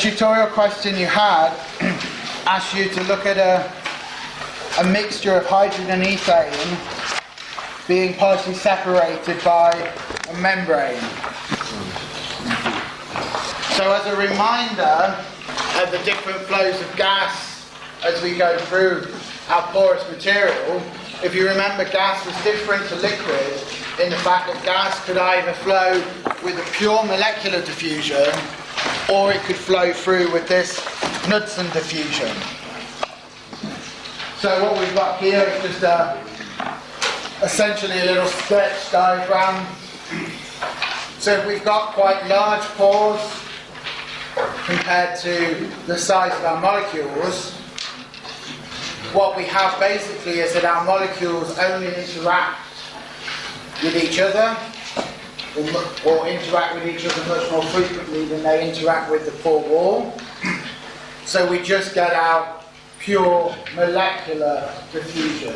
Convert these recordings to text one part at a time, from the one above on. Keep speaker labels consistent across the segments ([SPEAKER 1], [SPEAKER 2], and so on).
[SPEAKER 1] tutorial question you had asked you to look at a, a mixture of hydrogen and ethane being partially separated by a membrane. So as a reminder of the different flows of gas as we go through our porous material, if you remember gas was different to liquid in the fact that gas could either flow with a pure molecular diffusion or it could flow through with this Knudsen diffusion. So what we've got here is just a, essentially a little sketch diagram. So if we've got quite large pores compared to the size of our molecules, what we have basically is that our molecules only interact with each other or, or interact with each other much more frequently than they interact with the pore wall. So we just get out pure molecular diffusion.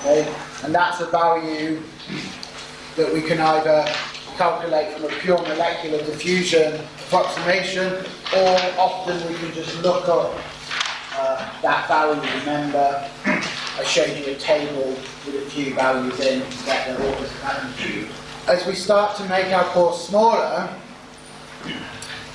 [SPEAKER 1] Okay? And that's a value that we can either calculate from a pure molecular diffusion approximation or often we can just look up uh, that value. Remember, I showed you a table with a few values in to get the orders of magnitude as we start to make our pores smaller,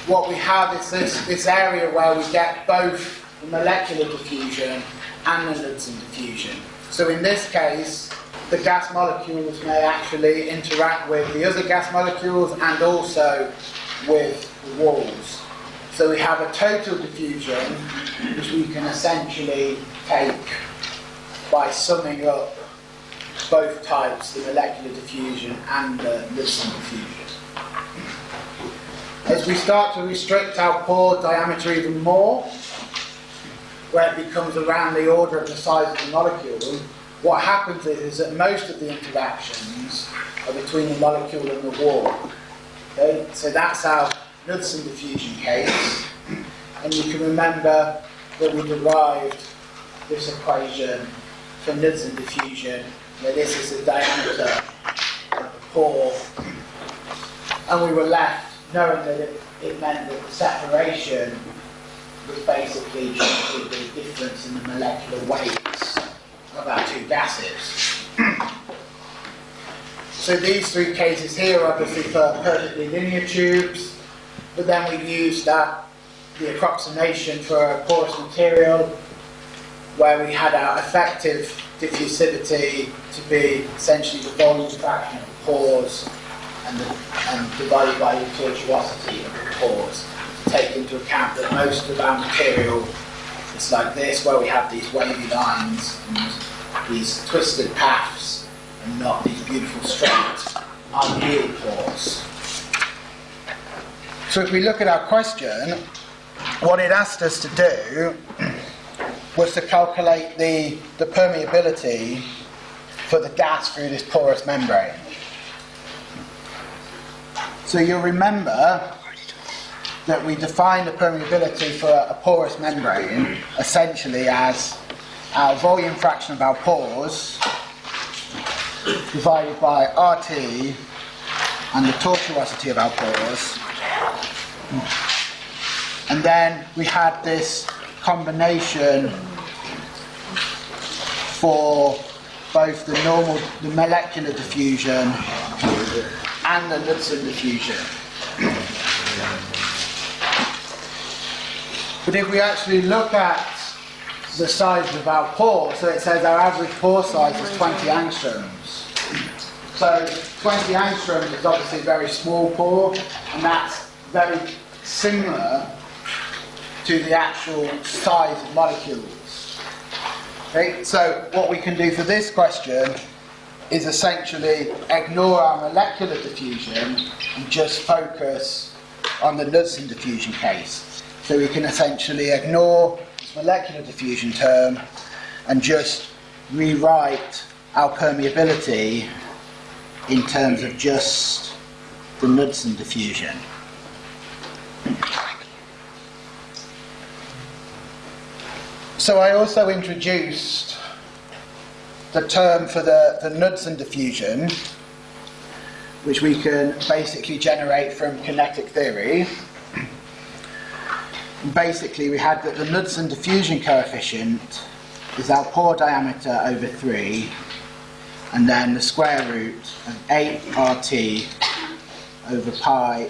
[SPEAKER 1] what we have is this, this area where we get both the molecular diffusion and the Knudsen diffusion. So in this case, the gas molecules may actually interact with the other gas molecules and also with the walls. So we have a total diffusion, which we can essentially take by summing up both types, the molecular diffusion and the Knudsen diffusion. As we start to restrict our pore diameter even more, where it becomes around the order of the size of the molecule, what happens is, is that most of the interactions are between the molecule and the wall. Okay? So that's our Knudsen diffusion case. And you can remember that we derived this equation for Knudsen diffusion this is the diameter of the pore, and we were left knowing that it, it meant that the separation was basically just the difference in the molecular weights of our two gases. so these three cases here are obviously for perfectly linear tubes, but then we used that the approximation for a porous material where we had our effective diffusivity to be essentially the volume fraction of the pores and, the, and divided by the tortuosity of the pores. To take into account that most of our material is like this, where we have these wavy lines and these twisted paths and not these beautiful straight ideal pores. So if we look at our question, what it asked us to do was to calculate the, the permeability for the gas through this porous membrane. So you'll remember that we define the permeability for a, porous membrane essentially as our volume fraction of our pores divided by RT and the tortuosity of our pores. And then we had this combination for both the normal, the molecular diffusion and the Knudsen diffusion. But if we actually look at the size of our pore, so it says our average pore size is 20 angstroms. So 20 angstroms is obviously a very small pore, and that's very similar to the actual size of molecules. Okay, so what we can do for this question is essentially ignore our molecular diffusion and just focus on the Knudsen diffusion case. So we can essentially ignore this molecular diffusion term and just rewrite our permeability in terms of just the Knudsen diffusion. So I also introduced the term for the, the Knudsen diffusion, which we can basically generate from kinetic theory. basically we had that the Knudsen diffusion coefficient is our pore diameter over 3 and then the square root of 8 RT over pi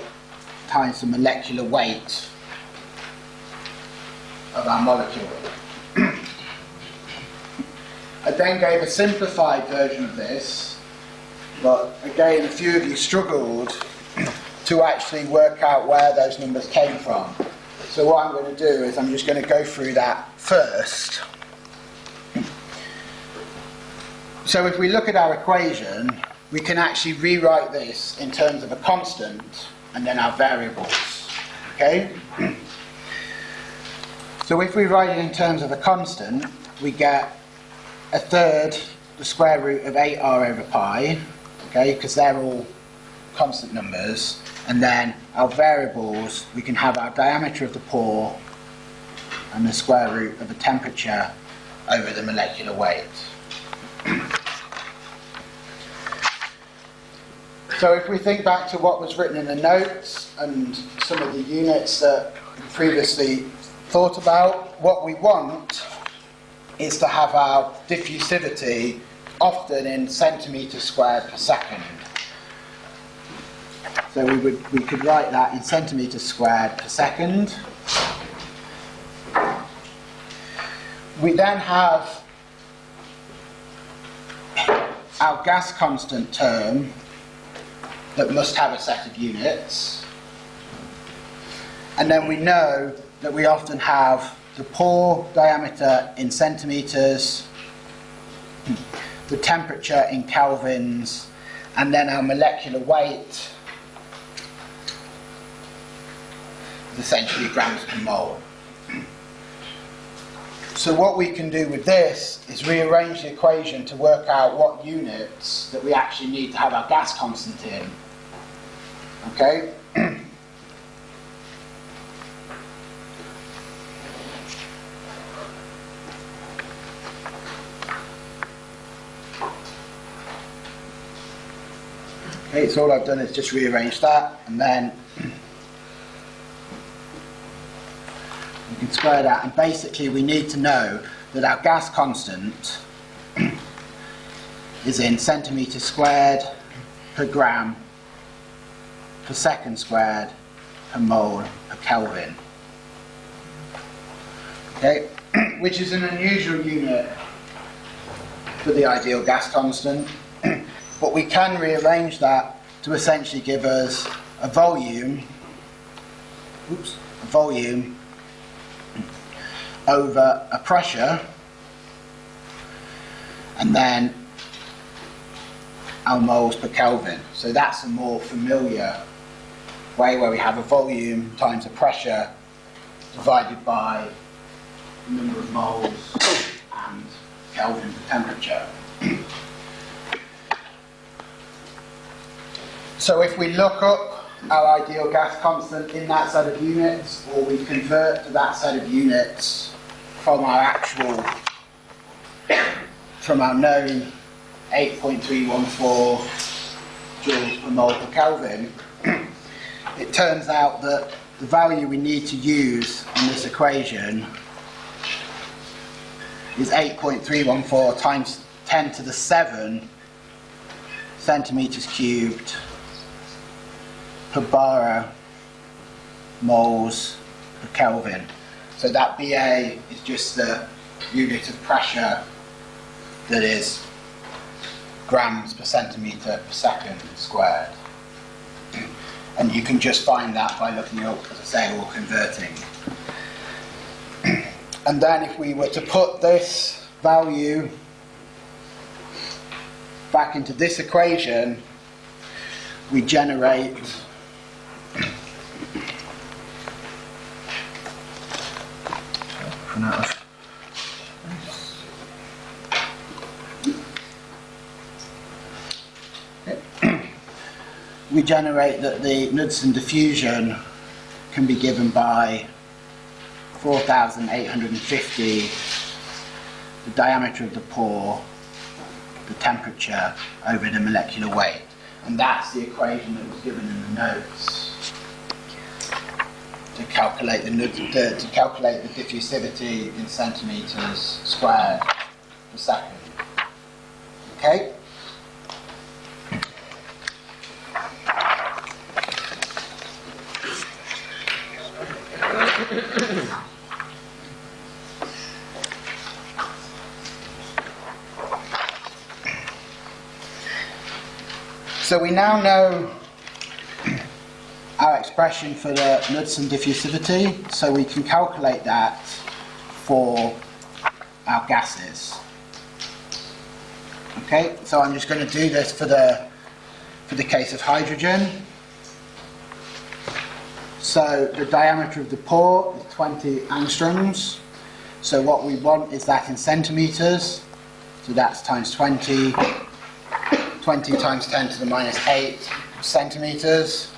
[SPEAKER 1] times the molecular weight of our molecule. Then gave a simplified version of this, but again a few of you struggled to actually work out where those numbers came from. So what I'm going to do is I'm just going to go through that first. So if we look at our equation, we can actually rewrite this in terms of a constant and then our variables. Okay? So if we write it in terms of a constant, we get a third the square root of 8r over pi, okay, because they're all constant numbers. And then our variables, we can have our diameter of the pore and the square root of the temperature over the molecular weight. So if we think back to what was written in the notes and some of the units that we previously thought about, what we want is to have our diffusivity often in centimetres squared per second. So we, would, we could write that in centimetres squared per second. We then have our gas constant term that must have a set of units. And then we know that we often have the pore diameter in centimetres, the temperature in kelvins, and then our molecular weight is essentially grams per mole. So what we can do with this is rearrange the equation to work out what units that we actually need to have our gas constant in. Okay? So all I've done is just rearrange that and then we can square that. And basically we need to know that our gas constant is in centimetres squared per gram per second squared per mole per Kelvin. Okay, which is an unusual unit for the ideal gas constant, but we can rearrange that to essentially give us a volume, oops, a volume over a pressure, and then our moles per Kelvin. So that's a more familiar way where we have a volume times a pressure divided by the number of moles and Kelvin per temperature. So if we look up our ideal gas constant in that set of units, or we convert to that set of units from our actual, from our known 8.314 joules per mole per Kelvin, it turns out that the value we need to use in this equation is 8.314 times 10 to the 7 centimetres cubed bar moles per Kelvin. So that BA is just the unit of pressure that is grams per centimetre per second squared. And you can just find that by looking up, as I say, or converting. And then if we were to put this value back into this equation, we generate we generate that the Knudsen diffusion can be given by 4,850 the diameter of the pore, the temperature over the molecular weight. And that's the equation that was given in the notes. to calculate the, the to calculate the diffusivity in centimeters squared per second. Okay. Now know our expression for the Knudsen diffusivity, so we can calculate that for our gases. Okay, so I'm just going to do this for the for the case of hydrogen. So the diameter of the pore is 20 angstroms. So what we want is that in centimeters. So that's times 20 20 times 10 to the minus 8 centimeters.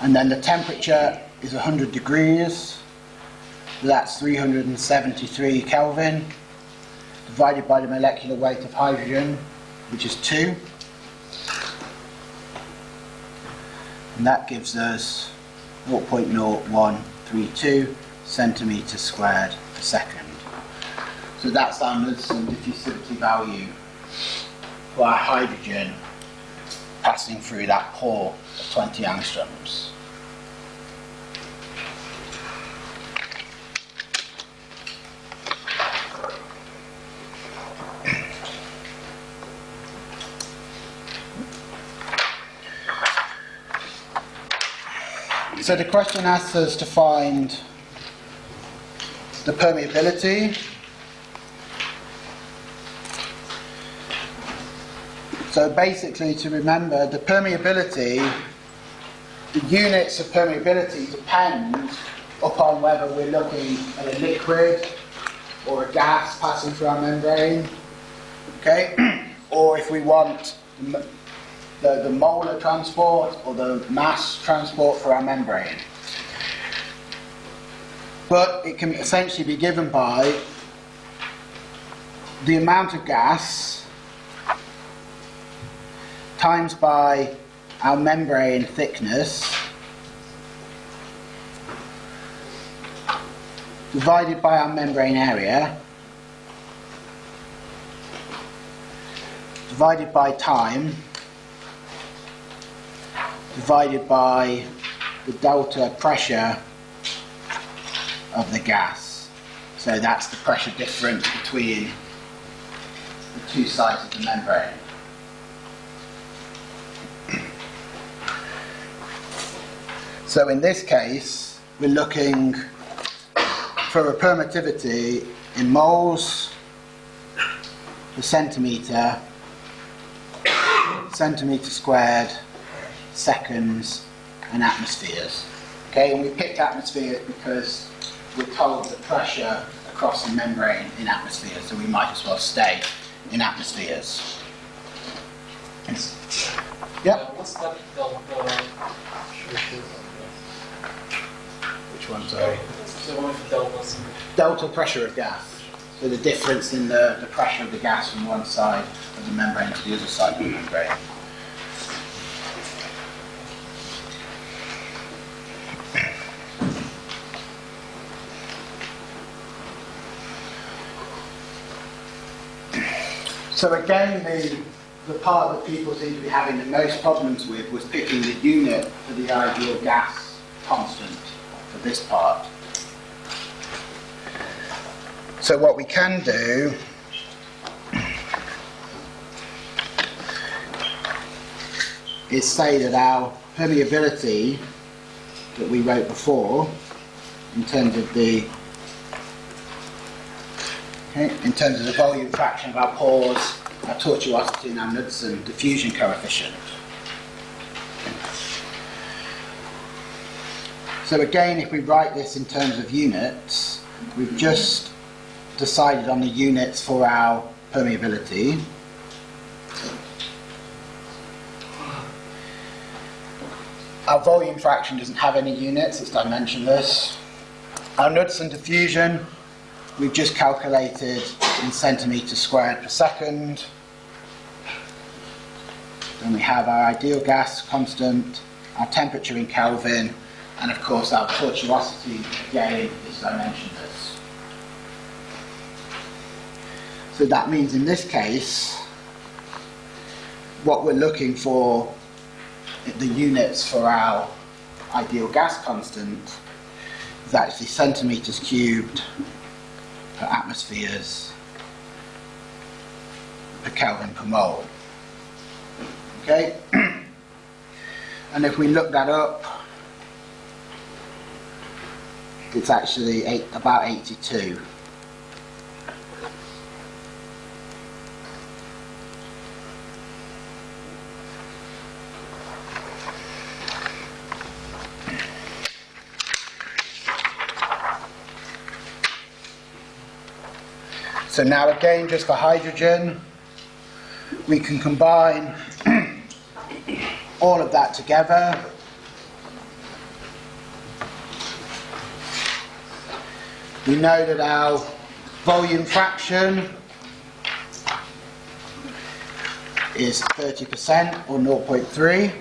[SPEAKER 1] And then the temperature is 100 degrees. That's 373 Kelvin divided by the molecular weight of hydrogen, which is 2. And that gives us 0.0132 centimeters squared per second. So that's our Knudsen diffusivity value our hydrogen passing through that pore of 20 angstroms. So the question asks us to find the permeability So basically to remember the permeability, the units of permeability depend upon whether we're looking at a liquid or a gas passing through our membrane, okay? or if we want the, the molar transport or the mass transport for our membrane. But it can essentially be given by the amount of gas times by our membrane thickness divided by our membrane area divided by time divided by the delta pressure of the gas. So that's the pressure difference between the two sides of the membrane. So in this case, we're looking for a permittivity in moles per centimetre, centimetre squared, seconds, and atmospheres. Okay, and we picked atmospheres because we're told the pressure across the membrane in atmospheres, so we might as well stay in atmospheres. Yep.
[SPEAKER 2] What's that?
[SPEAKER 1] Which one, sorry?
[SPEAKER 2] So one for delta.
[SPEAKER 1] Delta pressure of gas. So the difference in the, the pressure of the gas from one side of the membrane to the other side of the membrane. So again, the, the part that people seem to be having the most problems with was picking the unit for the ideal gas constant this part. So what we can do is say that our permeability that we wrote before in terms of the okay, in terms of the volume fraction of our pores, our tortuosity and our Knudsen diffusion coefficient. So again, if we write this in terms of units, we've just decided on the units for our permeability. Our volume fraction doesn't have any units, it's dimensionless. Our Knudsen diffusion, we've just calculated in centimetres squared per second. Then we have our ideal gas constant, our temperature in Kelvin, And of course, our tortuosity again is dimensionless. So that means in this case, what we're looking for, the units for our ideal gas constant, is actually centimetres cubed per atmospheres per Kelvin per mole. Okay? and if we look that up, it's actually eight, about 82. So now again, just for hydrogen, we can combine all of that together. We know that our volume fraction is 30% or 0.3,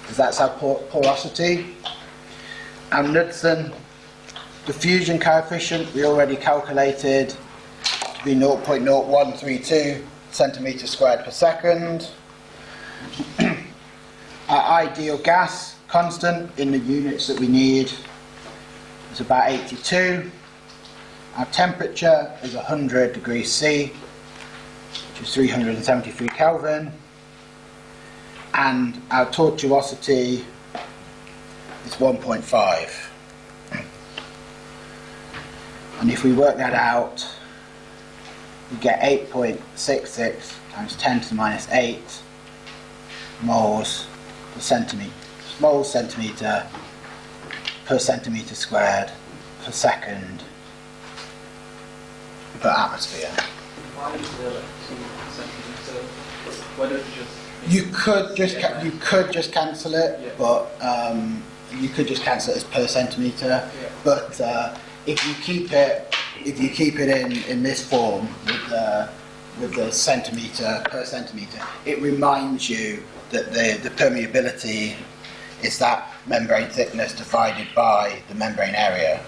[SPEAKER 1] because that's our por- porosity. Our Knudsen diffusion coefficient we already calculated to be 0.0132 centimetre squared per second. Our ideal gas constant in the units that we need is about 82. Our temperature is 100 degrees C, which is 373 Kelvin. And our tortuosity is 1.5. And if we work that out, we get 8.66 times 10 to the minus 8 moles per centimetre, moles centimetre per centimetre squared per second per atmosphere.
[SPEAKER 2] Why is there like two centimeters? Why don't you?
[SPEAKER 1] Could just you could just cancel it,
[SPEAKER 2] Yeah.
[SPEAKER 1] but um, you could just cancel it as per centimetre.
[SPEAKER 2] Yeah.
[SPEAKER 1] But uh, if you keep it if you keep it in, in this form with the with the centimetre per centimetre, it reminds you that the, the permeability is that membrane thickness divided by the membrane area.